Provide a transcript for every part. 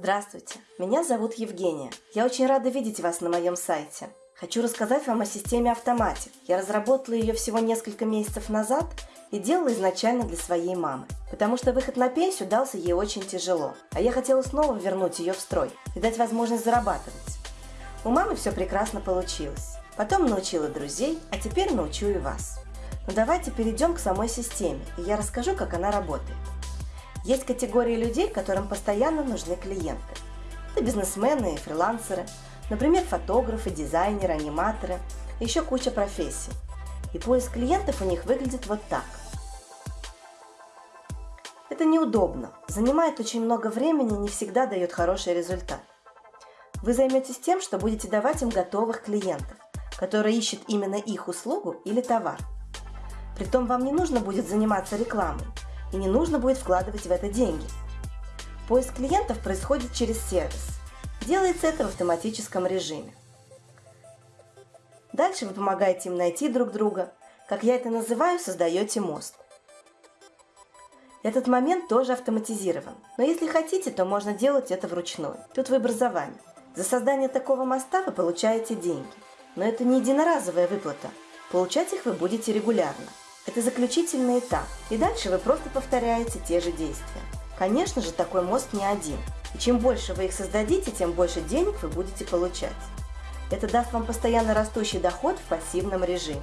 Здравствуйте, меня зовут Евгения. Я очень рада видеть вас на моем сайте. Хочу рассказать вам о системе Автоматик. Я разработала ее всего несколько месяцев назад и делала изначально для своей мамы, потому что выход на пенсию дался ей очень тяжело, а я хотела снова вернуть ее в строй и дать возможность зарабатывать. У мамы все прекрасно получилось. Потом научила друзей, а теперь научу и вас. Но давайте перейдем к самой системе, и я расскажу, как она работает. Есть категории людей, которым постоянно нужны клиенты. Это бизнесмены и фрилансеры, например, фотографы, дизайнеры, аниматоры, еще куча профессий. И поиск клиентов у них выглядит вот так. Это неудобно, занимает очень много времени и не всегда дает хороший результат. Вы займетесь тем, что будете давать им готовых клиентов, которые ищут именно их услугу или товар. Притом вам не нужно будет заниматься рекламой, и не нужно будет вкладывать в это деньги. Поиск клиентов происходит через сервис. Делается это в автоматическом режиме. Дальше вы помогаете им найти друг друга. Как я это называю, создаете мост. Этот момент тоже автоматизирован, но если хотите, то можно делать это вручную. Тут выбор за вами. За создание такого моста вы получаете деньги, но это не единоразовая выплата. Получать их вы будете регулярно. Это заключительный этап, и дальше вы просто повторяете те же действия. Конечно же, такой мост не один, и чем больше вы их создадите, тем больше денег вы будете получать. Это даст вам постоянно растущий доход в пассивном режиме.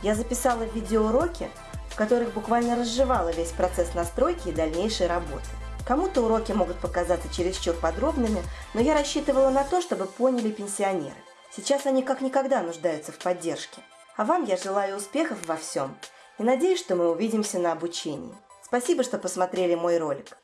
Я записала видеоуроки, в которых буквально разжевала весь процесс настройки и дальнейшей работы. Кому-то уроки могут показаться чересчур подробными, но я рассчитывала на то, чтобы поняли пенсионеры. Сейчас они как никогда нуждаются в поддержке. А вам я желаю успехов во всем и надеюсь, что мы увидимся на обучении. Спасибо, что посмотрели мой ролик.